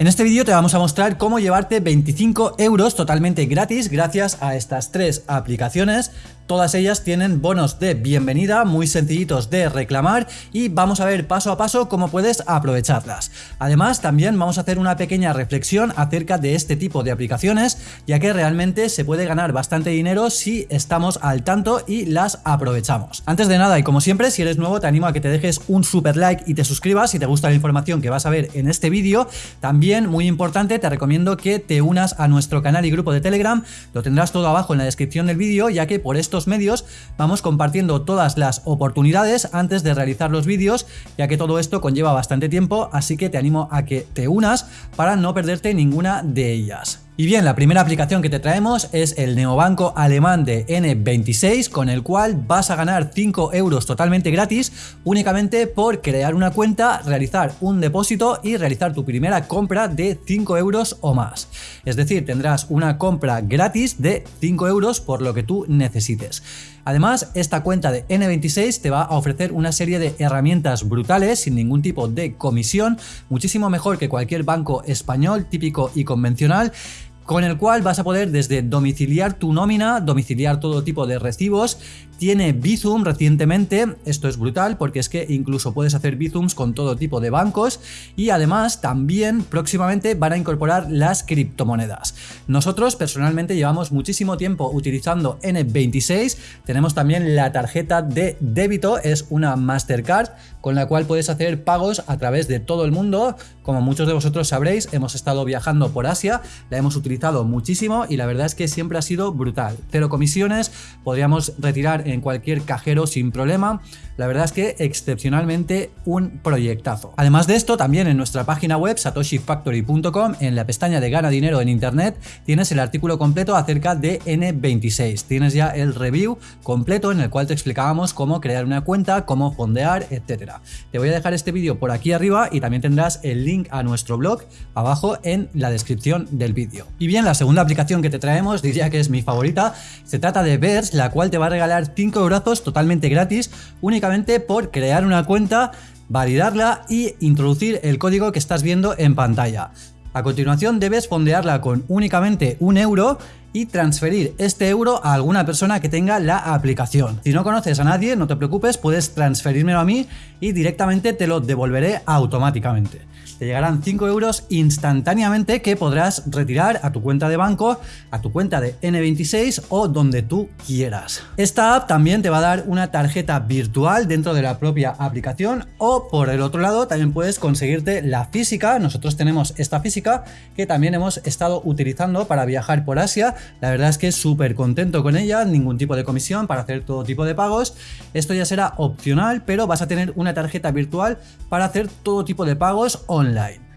En este vídeo te vamos a mostrar cómo llevarte 25 euros totalmente gratis gracias a estas tres aplicaciones Todas ellas tienen bonos de bienvenida muy sencillitos de reclamar y vamos a ver paso a paso cómo puedes aprovecharlas. Además también vamos a hacer una pequeña reflexión acerca de este tipo de aplicaciones ya que realmente se puede ganar bastante dinero si estamos al tanto y las aprovechamos. Antes de nada y como siempre si eres nuevo te animo a que te dejes un super like y te suscribas si te gusta la información que vas a ver en este vídeo. También muy importante te recomiendo que te unas a nuestro canal y grupo de Telegram, lo tendrás todo abajo en la descripción del vídeo ya que por medios vamos compartiendo todas las oportunidades antes de realizar los vídeos, ya que todo esto conlleva bastante tiempo, así que te animo a que te unas para no perderte ninguna de ellas. Y bien, la primera aplicación que te traemos es el neobanco alemán de N26, con el cual vas a ganar 5 euros totalmente gratis únicamente por crear una cuenta, realizar un depósito y realizar tu primera compra de 5 euros o más. Es decir, tendrás una compra gratis de 5 euros por lo que tú necesites. Además, esta cuenta de N26 te va a ofrecer una serie de herramientas brutales sin ningún tipo de comisión, muchísimo mejor que cualquier banco español típico y convencional con el cual vas a poder desde domiciliar tu nómina, domiciliar todo tipo de recibos, tiene Bizum recientemente, esto es brutal porque es que incluso puedes hacer Bizums con todo tipo de bancos y además también próximamente van a incorporar las criptomonedas. Nosotros personalmente llevamos muchísimo tiempo utilizando N26, tenemos también la tarjeta de débito, es una Mastercard con la cual puedes hacer pagos a través de todo el mundo, como muchos de vosotros sabréis, hemos estado viajando por Asia, la hemos utilizado muchísimo y la verdad es que siempre ha sido brutal. Cero comisiones, podríamos retirar en cualquier cajero sin problema. La verdad es que excepcionalmente un proyectazo. Además de esto, también en nuestra página web satoshifactory.com, en la pestaña de gana dinero en internet, tienes el artículo completo acerca de N26. Tienes ya el review completo en el cual te explicábamos cómo crear una cuenta, cómo fondear, etcétera. Te voy a dejar este vídeo por aquí arriba y también tendrás el link a nuestro blog abajo en la descripción del vídeo. Y bien, la segunda aplicación que te traemos, diría que es mi favorita, se trata de Verse, la cual te va a regalar 5 brazos totalmente gratis únicamente por crear una cuenta, validarla y introducir el código que estás viendo en pantalla. A continuación debes fondearla con únicamente un euro y transferir este euro a alguna persona que tenga la aplicación. Si no conoces a nadie, no te preocupes, puedes transferírmelo a mí y directamente te lo devolveré automáticamente te llegarán 5 euros instantáneamente que podrás retirar a tu cuenta de banco, a tu cuenta de N26 o donde tú quieras. Esta app también te va a dar una tarjeta virtual dentro de la propia aplicación o por el otro lado también puedes conseguirte la física. Nosotros tenemos esta física que también hemos estado utilizando para viajar por Asia. La verdad es que súper contento con ella, ningún tipo de comisión para hacer todo tipo de pagos. Esto ya será opcional, pero vas a tener una tarjeta virtual para hacer todo tipo de pagos online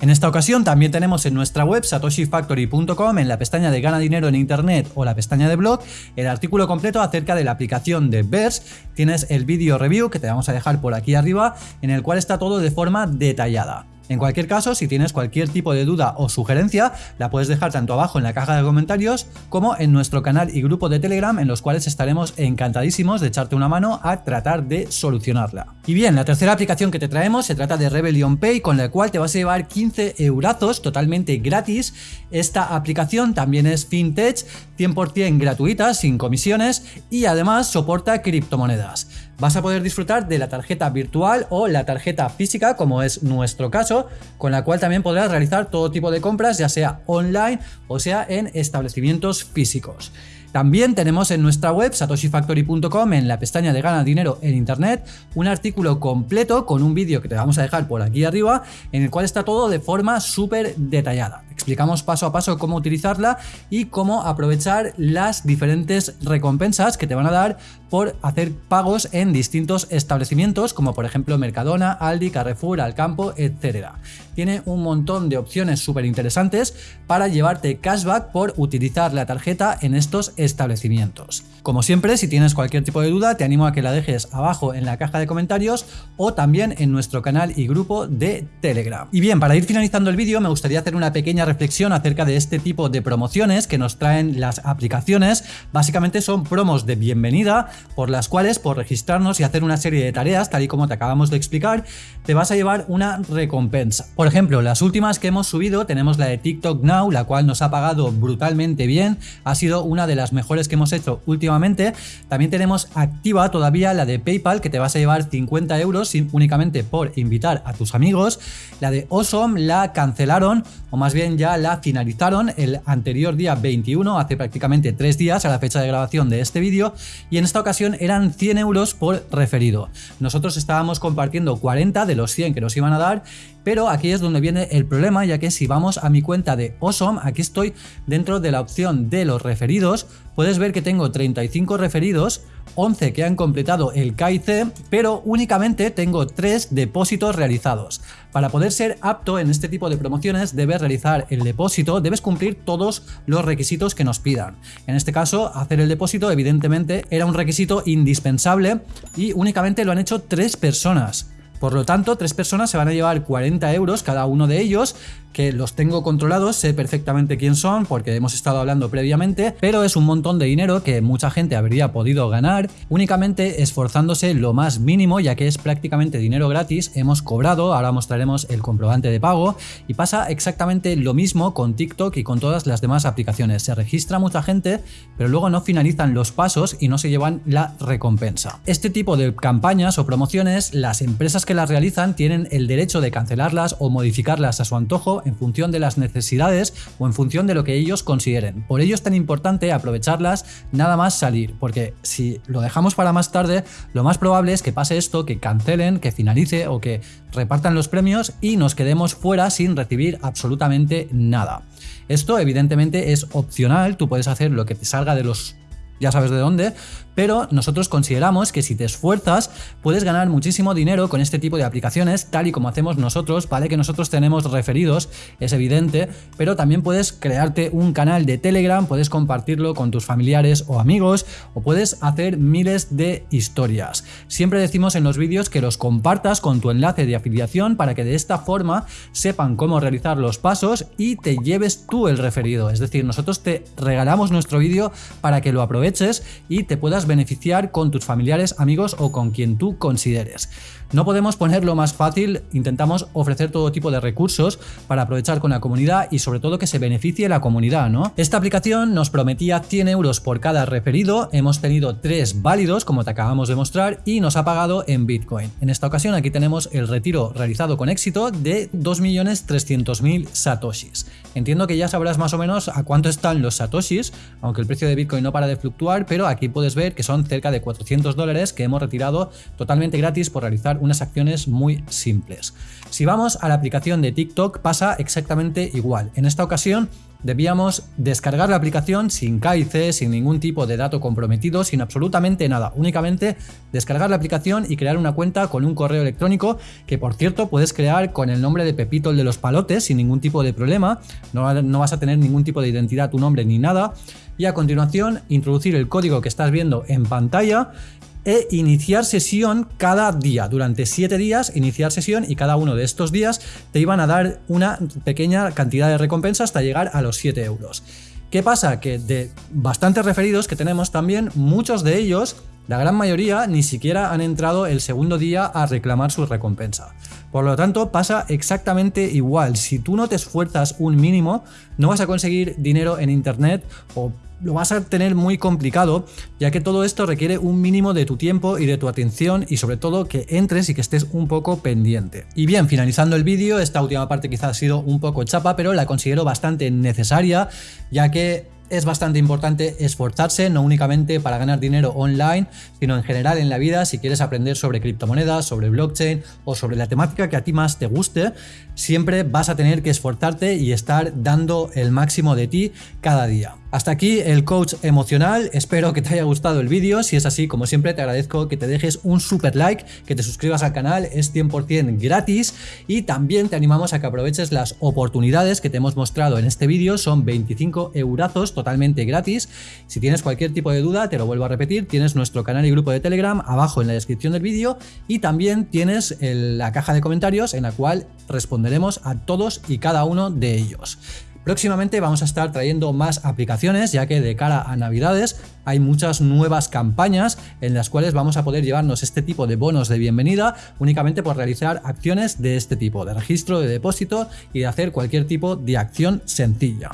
en esta ocasión también tenemos en nuestra web satoshifactory.com en la pestaña de gana dinero en internet o la pestaña de blog el artículo completo acerca de la aplicación de Verse. Tienes el vídeo review que te vamos a dejar por aquí arriba en el cual está todo de forma detallada. En cualquier caso, si tienes cualquier tipo de duda o sugerencia, la puedes dejar tanto abajo en la caja de comentarios como en nuestro canal y grupo de Telegram en los cuales estaremos encantadísimos de echarte una mano a tratar de solucionarla. Y bien, la tercera aplicación que te traemos se trata de Rebellion Pay con la cual te vas a llevar 15 eurazos totalmente gratis. Esta aplicación también es fintech, 100% gratuita, sin comisiones y además soporta criptomonedas vas a poder disfrutar de la tarjeta virtual o la tarjeta física, como es nuestro caso, con la cual también podrás realizar todo tipo de compras, ya sea online o sea en establecimientos físicos. También tenemos en nuestra web satoshifactory.com en la pestaña de gana dinero en internet un artículo completo con un vídeo que te vamos a dejar por aquí arriba en el cual está todo de forma súper detallada. Explicamos paso a paso cómo utilizarla y cómo aprovechar las diferentes recompensas que te van a dar por hacer pagos en distintos establecimientos como por ejemplo Mercadona, Aldi, Carrefour, Alcampo, etc. Tiene un montón de opciones súper interesantes para llevarte cashback por utilizar la tarjeta en estos establecimientos. Como siempre, si tienes cualquier tipo de duda, te animo a que la dejes abajo en la caja de comentarios o también en nuestro canal y grupo de Telegram. Y bien, para ir finalizando el vídeo, me gustaría hacer una pequeña reflexión reflexión acerca de este tipo de promociones que nos traen las aplicaciones. Básicamente son promos de bienvenida por las cuales por registrarnos y hacer una serie de tareas, tal y como te acabamos de explicar, te vas a llevar una recompensa. Por ejemplo, las últimas que hemos subido tenemos la de TikTok Now, la cual nos ha pagado brutalmente bien, ha sido una de las mejores que hemos hecho últimamente. También tenemos activa todavía la de PayPal que te vas a llevar 50 euros únicamente por invitar a tus amigos. La de Awesome la cancelaron o más bien ya la finalizaron el anterior día 21, hace prácticamente tres días a la fecha de grabación de este vídeo y en esta ocasión eran 100 euros por referido. Nosotros estábamos compartiendo 40 de los 100 que nos iban a dar pero aquí es donde viene el problema, ya que si vamos a mi cuenta de Awesome, aquí estoy dentro de la opción de los referidos, puedes ver que tengo 35 referidos, 11 que han completado el KIC, pero únicamente tengo 3 depósitos realizados. Para poder ser apto en este tipo de promociones debes realizar el depósito, debes cumplir todos los requisitos que nos pidan. En este caso, hacer el depósito evidentemente era un requisito indispensable y únicamente lo han hecho 3 personas. Por lo tanto, tres personas se van a llevar 40 euros cada uno de ellos que los tengo controlados, sé perfectamente quién son porque hemos estado hablando previamente, pero es un montón de dinero que mucha gente habría podido ganar únicamente esforzándose lo más mínimo ya que es prácticamente dinero gratis, hemos cobrado, ahora mostraremos el comprobante de pago y pasa exactamente lo mismo con TikTok y con todas las demás aplicaciones, se registra mucha gente pero luego no finalizan los pasos y no se llevan la recompensa. Este tipo de campañas o promociones, las empresas que las realizan tienen el derecho de cancelarlas o modificarlas a su antojo en función de las necesidades o en función de lo que ellos consideren. Por ello es tan importante aprovecharlas nada más salir, porque si lo dejamos para más tarde, lo más probable es que pase esto, que cancelen, que finalice o que repartan los premios y nos quedemos fuera sin recibir absolutamente nada. Esto evidentemente es opcional, tú puedes hacer lo que te salga de los ya sabes de dónde, pero nosotros consideramos que si te esfuerzas puedes ganar muchísimo dinero con este tipo de aplicaciones tal y como hacemos nosotros, vale que nosotros tenemos referidos, es evidente, pero también puedes crearte un canal de Telegram, puedes compartirlo con tus familiares o amigos o puedes hacer miles de historias. Siempre decimos en los vídeos que los compartas con tu enlace de afiliación para que de esta forma sepan cómo realizar los pasos y te lleves tú el referido, es decir, nosotros te regalamos nuestro vídeo para que lo aproveches y te puedas beneficiar con tus familiares, amigos o con quien tú consideres. No podemos ponerlo más fácil, intentamos ofrecer todo tipo de recursos para aprovechar con la comunidad y sobre todo que se beneficie la comunidad, ¿no? Esta aplicación nos prometía 100 euros por cada referido, hemos tenido tres válidos como te acabamos de mostrar y nos ha pagado en Bitcoin. En esta ocasión aquí tenemos el retiro realizado con éxito de 2.300.000 satoshis. Entiendo que ya sabrás más o menos a cuánto están los satoshis, aunque el precio de Bitcoin no para de fluctuar, pero aquí puedes ver que son cerca de 400 dólares que hemos retirado totalmente gratis por realizar unas acciones muy simples. Si vamos a la aplicación de TikTok pasa exactamente igual. En esta ocasión debíamos descargar la aplicación sin KIC, sin ningún tipo de dato comprometido, sin absolutamente nada. Únicamente descargar la aplicación y crear una cuenta con un correo electrónico que por cierto puedes crear con el nombre de Pepito el de los palotes sin ningún tipo de problema. No, no vas a tener ningún tipo de identidad, tu nombre ni nada. Y a continuación introducir el código que estás viendo en pantalla e iniciar sesión cada día. Durante 7 días iniciar sesión y cada uno de estos días te iban a dar una pequeña cantidad de recompensa hasta llegar a los 7 euros. ¿Qué pasa? Que de bastantes referidos que tenemos también, muchos de ellos, la gran mayoría, ni siquiera han entrado el segundo día a reclamar su recompensa. Por lo tanto, pasa exactamente igual. Si tú no te esfuerzas un mínimo, no vas a conseguir dinero en internet o lo vas a tener muy complicado, ya que todo esto requiere un mínimo de tu tiempo y de tu atención y sobre todo que entres y que estés un poco pendiente. Y bien, finalizando el vídeo, esta última parte quizás ha sido un poco chapa, pero la considero bastante necesaria, ya que es bastante importante esforzarse, no únicamente para ganar dinero online, sino en general en la vida, si quieres aprender sobre criptomonedas, sobre blockchain o sobre la temática que a ti más te guste, siempre vas a tener que esforzarte y estar dando el máximo de ti cada día. Hasta aquí el coach emocional, espero que te haya gustado el vídeo, si es así como siempre te agradezco que te dejes un super like, que te suscribas al canal, es 100% gratis y también te animamos a que aproveches las oportunidades que te hemos mostrado en este vídeo, son 25 eurazos totalmente gratis, si tienes cualquier tipo de duda te lo vuelvo a repetir, tienes nuestro canal y grupo de Telegram abajo en la descripción del vídeo y también tienes la caja de comentarios en la cual responderemos a todos y cada uno de ellos. Próximamente vamos a estar trayendo más aplicaciones ya que de cara a navidades hay muchas nuevas campañas en las cuales vamos a poder llevarnos este tipo de bonos de bienvenida únicamente por realizar acciones de este tipo, de registro, de depósito y de hacer cualquier tipo de acción sencilla.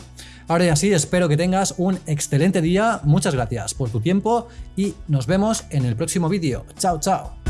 Ahora ya sí, espero que tengas un excelente día, muchas gracias por tu tiempo y nos vemos en el próximo vídeo. Chao, chao.